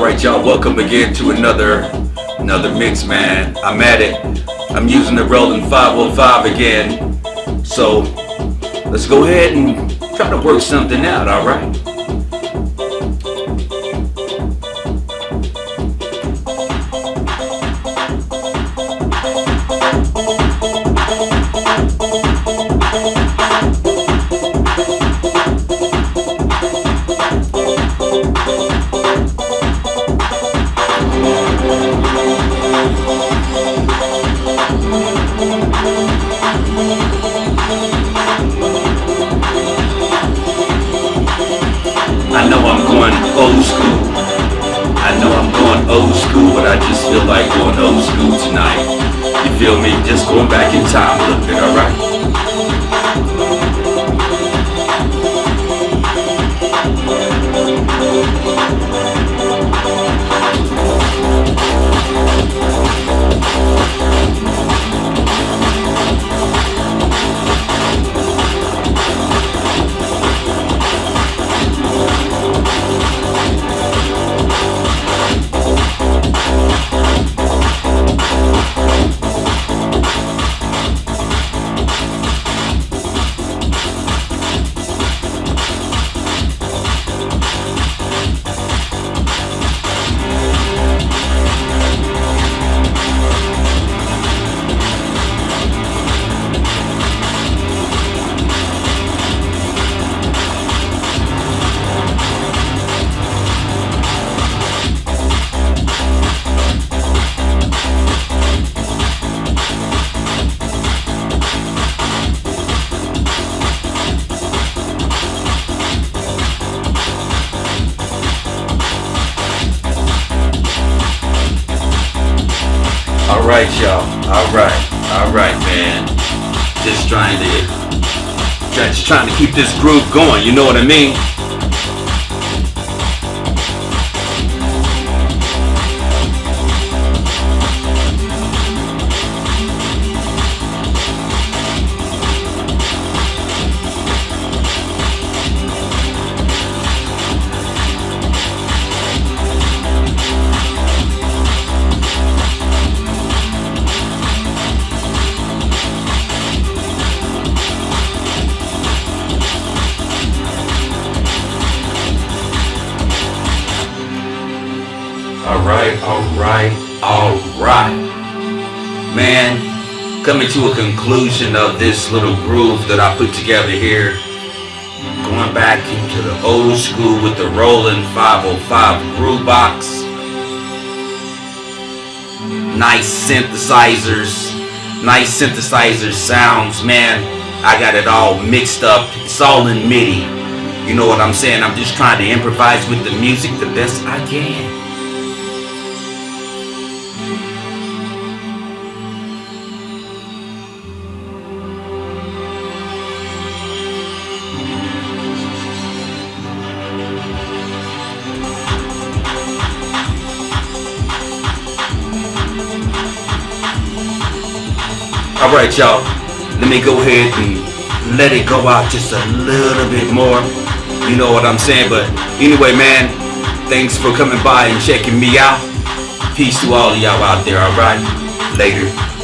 Alright y'all, welcome again to another another mix man. I'm at it. I'm using the Roland 505 again. So let's go ahead and try to work something out, alright? I know I'm going old school. I know I'm going old school, but I just feel like going old school tonight. You feel me? Just going back in time bit, alright? Alright y'all. Alright. Alright man. Just trying to just trying to keep this groove going, you know what I mean? Alright, alright, alright. Man, coming to a conclusion of this little groove that I put together here. Going back into the old school with the Roland 505 groove box. Nice synthesizers. Nice synthesizer sounds, man. I got it all mixed up. It's all in MIDI. You know what I'm saying? I'm just trying to improvise with the music the best I can. Alright y'all, let me go ahead and let it go out just a little bit more. You know what I'm saying? But anyway man, thanks for coming by and checking me out. Peace to all of y'all out there, alright? Later.